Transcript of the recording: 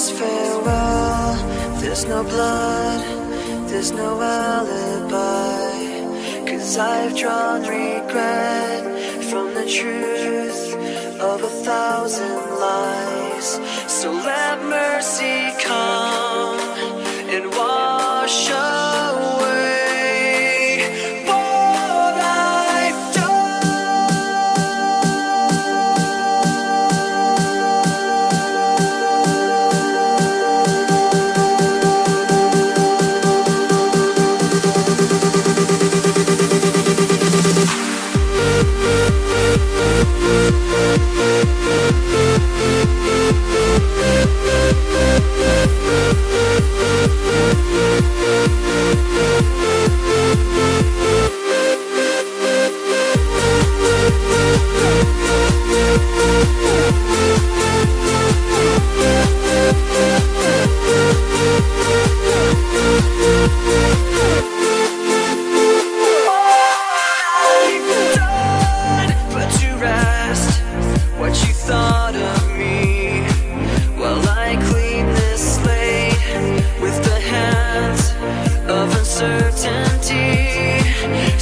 this farewell. There's no blood, there's no alibi. Cause I've drawn regret from the truth of a thousand lies. So let mercy